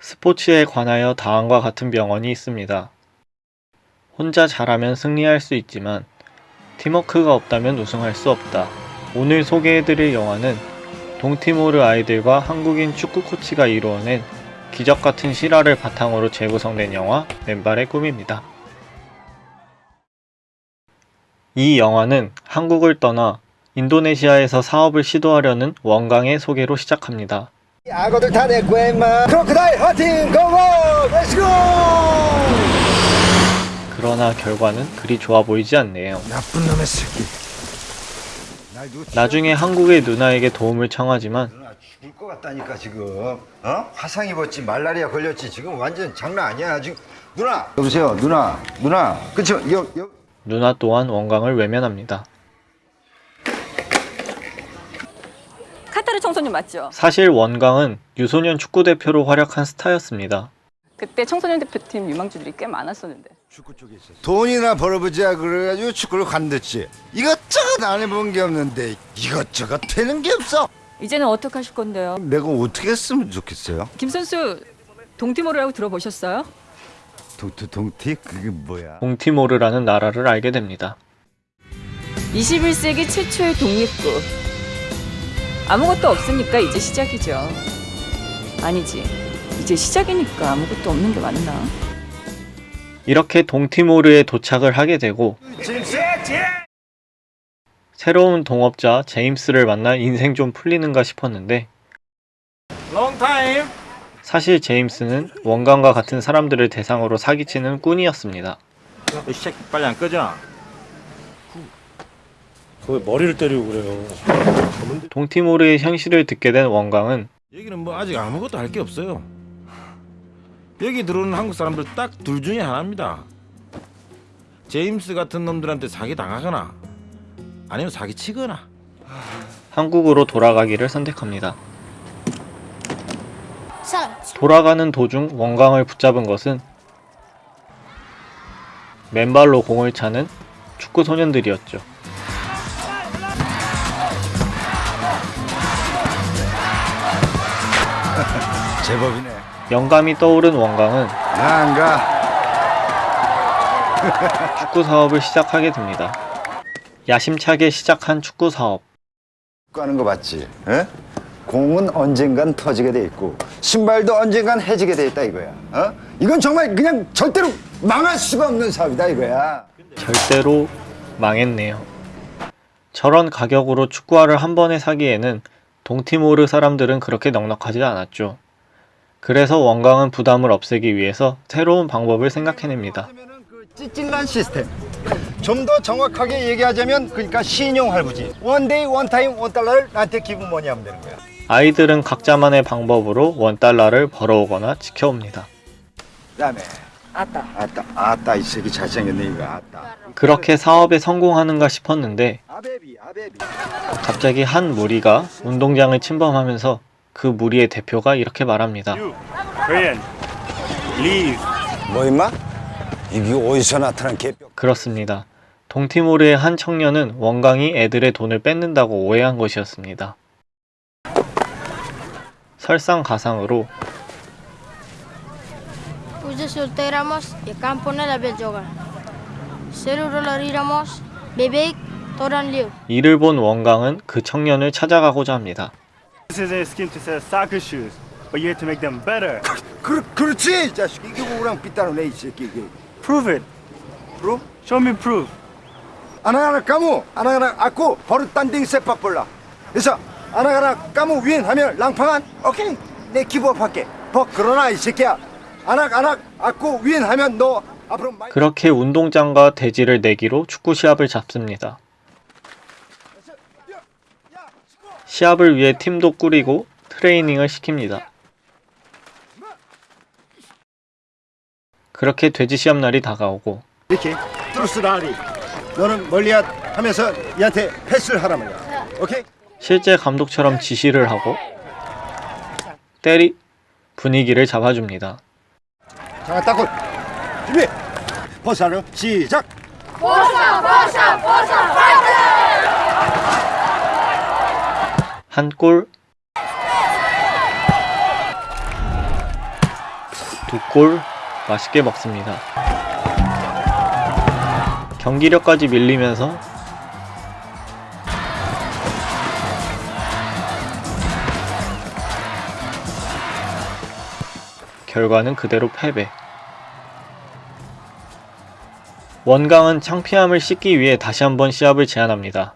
스포츠에 관하여 다음과 같은 병원이 있습니다. 혼자 잘하면 승리할 수 있지만 팀워크가 없다면 우승할 수 없다. 오늘 소개해드릴 영화는 동티모르 아이들과 한국인 축구 코치가 이루어낸 기적 같은 실화를 바탕으로 재구성된 영화 맨발의 꿈입니다. 이 영화는 한국을 떠나 인도네시아에서 사업을 시도하려는 원강의 소개로 시작합니다. 악어들 다 내 거야 임마. Crocodile hunting go go! Let's go 그러나 결과는 그리 좋아 보이지 않네요. 나쁜 놈의 새끼. 나중에 한국의 누나에게 도움을 청하지만 누나 죽을 것 같다니까 지금. 어? 화상 입었지 말라리아 걸렸지 지금 완전 장난 아니야 지금. 누나! 여보세요 누나. 누나. 그쵸? 여, 여. 누나 또한 원강을 외면합니다. 카타르 청소년 맞죠? 사실 원강은 유소년 축구 대표로 활약한 스타였습니다. 그때 청소년 대표팀 유망주들이 꽤 많았었는데 축구 돈이나 벌어보자 그래가지고 축구를 관뒀지 이것저것 안 해본 게 없는데 이것저것 되는 게 없어 이제는 어떻게 하실 건데요? 내가 어떻게 했으면 좋겠어요? 김 선수 동티모르라고 들어보셨어요? 동티 동티 그게 뭐야? 동티모르라는 나라를 알게 됩니다. 21세기 최초의 독립국 아무것도 없으니까 이제 시작이죠 아니지 이제 시작이니까 아무것도 없는 게 맞나? 이렇게 동티모르에 도착을 하게 되고 새로운 동업자 제임스를 만나 인생 좀 풀리는가 싶었는데 사실 제임스는 원강과 같은 사람들을 대상으로 사기치는 꾼이었습니다. 이 새끼 빨리 안 꺼져. 그 머리를 때리고 그래요. 동티모르의 현실을 듣게 된 원강은 여기는 뭐 아직 아무것도 할 게 없어요. 여기 들어오는 한국 사람들 딱 둘 중에 하나입니다. 제임스 같은 놈들한테 사기 당하거나 아니면 사기 치거나. 한국으로 돌아가기를 선택합니다. 돌아가는 도중 원강을 붙잡은 것은 맨발로 공을 차는 축구 소년들이었죠. 제법이네 영감이 떠오른 원강은 나안 가 축구 사업을 시작하게 됩니다. 야심차게 시작한 축구 사업. 하는 거 봤지? 에? 공은 언젠간 터지게 돼 있고 신발도 언젠간 해지게 돼 있다 이거야. 어? 이건 정말 그냥 절대로 망할 수가 없는 사업이다 이거야. 절대로 망했네요. 저런 가격으로 축구화를 한 번에 사기에는 동티모르 사람들은 그렇게 넉넉하지 않았죠. 그래서 원강은 부담을 없애기 위해서 새로운 방법을 생각해냅니다. 그 찌질난 시스템. 좀 더 정확하게 얘기하자면 그러니까 신용 할부지. 원데이 원타임 원달러를 나한테 give money 하면 되는 거야. 아이들은 각자만의 방법으로 one dollar를 벌어오거나 지켜옵니다. 그다음에 아따 아따 아따 이 새끼 잘생겼네 이거 아따. 그렇게 사업에 성공하는가 싶었는데. 갑자기 한 무리가 운동장을 침범하면서 그 무리의 대표가 이렇게 말합니다. 뭐 임마? 이게 어디서 나타난 개뼈? 그렇습니다. 동티모르의 한 청년은 원강이 애들의 돈을 뺏는다고 오해한 것이었습니다. 설상가상으로. 이를 본 원강은 그 청년을 찾아가고자 합니다. This is a scheme to sell soccer shoes, but you have to make them better. 그 그렇지 이 자식 이게 뭐랑 삐따로네 이 새끼 이게. Prove it. 프로? Show me proof. 아나가나 까무 아나가나 아쿠 버릇 단딩 세팍 볼라. 그래서 아나가나 까무 윈 하면 랑팡한 오케이 내 기부업할게. 버 그러나 이 새끼야 아낙 아낙 아쿠 윈 하면 너 앞으로 그렇게 운동장과 대지를 내기로 축구 시합을 잡습니다. 시합을 위해 팀도 꾸리고 트레이닝을 시킵니다. 그렇게 돼지 시합 날이 다가오고 이렇게 뚜루스라리 너는 멀리 하면서 얘한테 패스를 하란 말이야. 오케이? 실제 감독처럼 지시를 하고 때리 분위기를 잡아줍니다. 자, 따골 준비. 버사를 시작. 한 골, 두 골 맛있게 먹습니다. 경기력까지 밀리면서 결과는 그대로 패배. 원강은 창피함을 씻기 위해 다시 한번 시합을 제안합니다.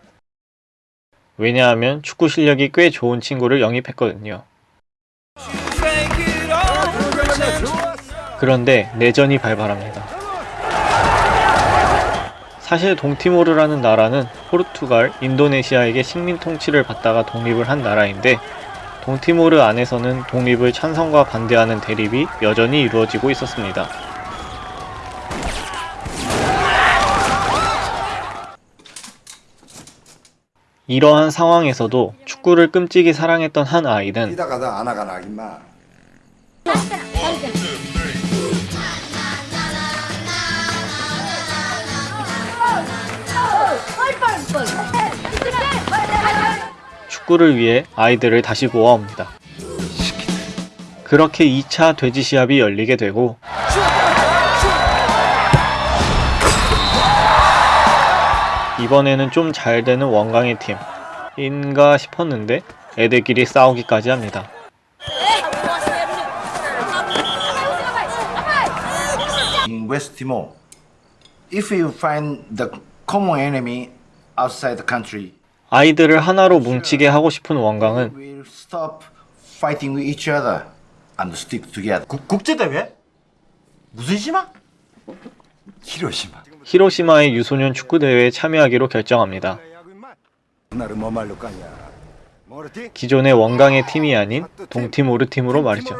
왜냐하면 축구 실력이 꽤 좋은 친구를 영입했거든요. 그런데 내전이 발발합니다. 사실 동티모르라는 나라는 포르투갈, 인도네시아에게 식민 통치를 받다가 독립을 한 나라인데 동티모르 안에서는 독립을 찬성과 반대하는 대립이 여전히 이루어지고 있었습니다. 이러한 상황에서도 축구를 끔찍이 사랑했던 한 아이는 축구를 위해 아이들을 다시 모아옵니다. 그렇게 2차 돼지 시합이 열리게 되고 이번에는 좀 잘 되는 원광의 팀 인가 싶었는데 애들끼리 싸우기까지 합니다. in West Timor, if you find the common enemy outside the country, 아이들을 하나로 뭉치게 하고 싶은 원광은 we'll stop fighting with each other and stick together. 국제대회? 무슨 심화? 히로시마 히로시마의 유소년 축구대회에 참여하기로 결정합니다. 뭐 말로 까냐 모르티? 기존의 원광의 팀이 아닌 동티모르 팀으로 말이죠.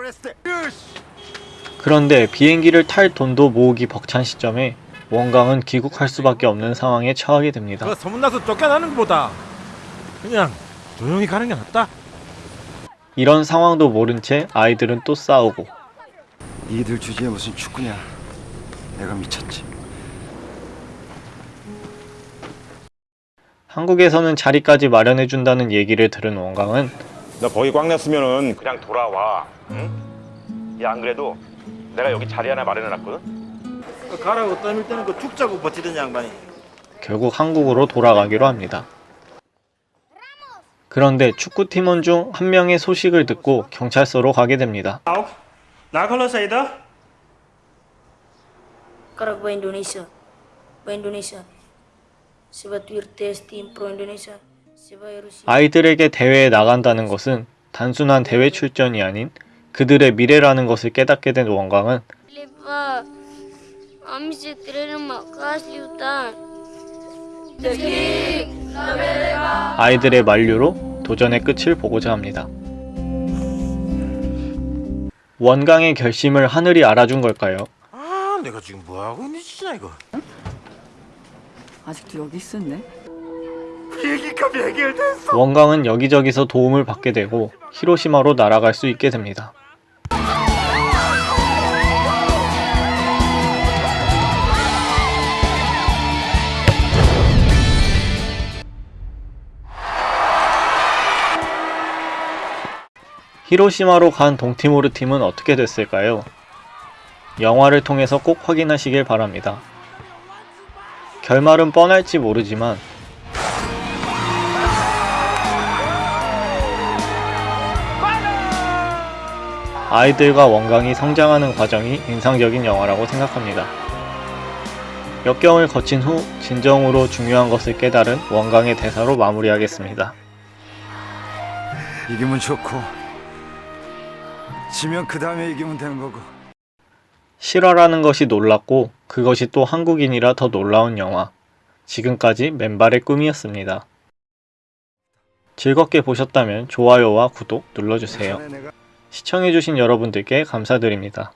그런데 비행기를 탈 돈도 모으기 벅찬 시점에 원광은 귀국할 수밖에 없는 상황에 처하게 됩니다. 그 소문나서 쫓겨나는 것보다 그냥 조용히 가는 게 낫다. 이런 상황도 모른 채 아이들은 또 싸우고 니들 주제에 무슨 축구냐 내가 미쳤지 한국에서는 자리까지 마련해준다는 얘기를 들은 원광은 너 거기 꽉 났으면은 그냥 돌아와. 응? 야, 안 그래도 내가 여기 자리 하나 마련해놨거든. 가라고 떠밀 때는 그 죽자고 버티던 양반이 결국 한국으로 돌아가기로 합니다. 그런데 축구팀원 중 한 명의 소식을 듣고 경찰서로 가게 됩니다. Auch? Nah kalau saya dah. Karak ba Indonesia? Ba Indonesia? Sebab tu tes tim pro Indonesia. Sebab Rusia. 아 이들에게 대회에 나간다는 것은 단순한 대회 출전이 아닌 그들의 미래라는 것을 깨닫게 된 원광은. 아이들의 만류로 도전의 끝을 보고자 합니다. 원광의 결심을 하늘이 알아준 걸까요? 아, 내가 지금 뭐 하고 있는 짓이냐 이거. 아직도 여기 있었네. 원광은 여기저기서 도움을 받게 되고 히로시마로 날아갈 수 있게 됩니다. 히로시마로 간 동티모르 팀은 어떻게 됐을까요? 영화를 통해서 꼭 확인하시길 바랍니다. 결말은 뻔할지 모르지만 아이들과 원광이 성장하는 과정이 인상적인 영화라고 생각합니다. 역경을 거친 후 진정으로 중요한 것을 깨달은 원광의 대사로 마무리하겠습니다. 이기면 좋고 지면 그 다음에 이기면 되는 거고 실화라는 것이 놀랍고 그것이 또 한국인이라 더 놀라운 영화. 지금까지 맨발의 꿈이었습니다. 즐겁게 보셨다면 좋아요와 구독 눌러주세요. 시청해주신 여러분들께 감사드립니다.